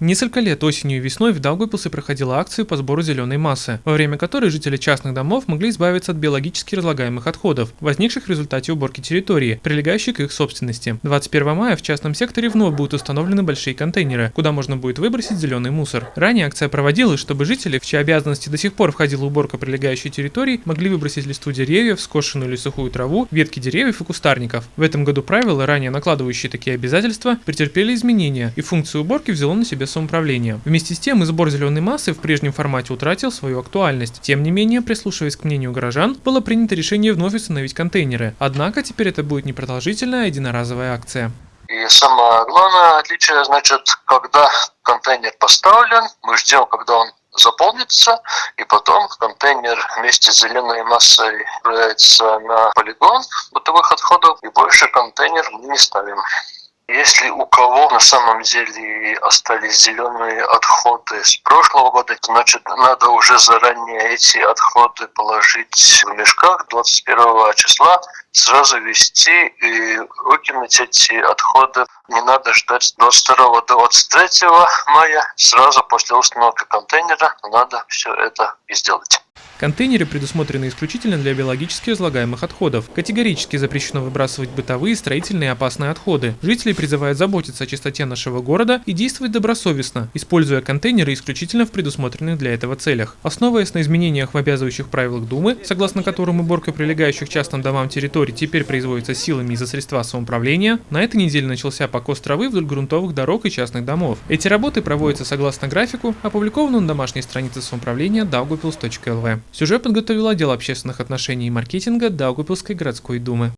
Несколько лет осенью и весной в Даугавпилсе проходила акция по сбору зеленой массы, во время которой жители частных домов могли избавиться от биологически разлагаемых отходов, возникших в результате уборки территории, прилегающей к их собственности. 21 мая в частном секторе вновь будут установлены большие контейнеры, куда можно будет выбросить зеленый мусор. Ранее акция проводилась, чтобы жители, в чьи обязанности до сих пор входила уборка прилегающей территории, могли выбросить листву деревьев, скошенную или сухую траву, ветки деревьев и кустарников. В этом году правила, ранее накладывающие такие обязательства, претерпели изменения, и функцию уборки взяло на себя самоуправления. Вместе с тем, и сбор зеленой массы в прежнем формате утратил свою актуальность. Тем не менее, прислушиваясь к мнению горожан, было принято решение вновь установить контейнеры. Однако теперь это будет непродолжительная единоразовая акция. И самое главное отличие, значит, когда контейнер поставлен, мы ждем, когда он заполнится, и потом контейнер вместе с зеленой массой отправляется на полигон бытовых отходов, и больше контейнер мы не ставим. Если у кого на самом деле остались зеленые отходы с прошлого года, значит надо уже заранее эти отходы положить в мешках 21 числа, сразу вести и выкинуть эти отходы. Не надо ждать 22 23 мая, сразу после установки контейнера надо все это и сделать. Контейнеры предусмотрены исключительно для биологически разлагаемых отходов. Категорически запрещено выбрасывать бытовые, строительные и опасные отходы. Жители призывают заботиться о чистоте нашего города и действовать добросовестно, используя контейнеры исключительно в предусмотренных для этого целях. Основываясь на изменениях в обязывающих правилах Думы, согласно которым уборка прилегающих частным домам территорий теперь производится силами из-за средства самоуправления, на этой неделе начался покос травы вдоль грунтовых дорог и частных домов. Эти работы проводятся согласно графику, опубликованному на домашней странице самоуправления daugupils.lv. Сюжет подготовил отдел общественных отношений и маркетинга Даугупилской городской думы.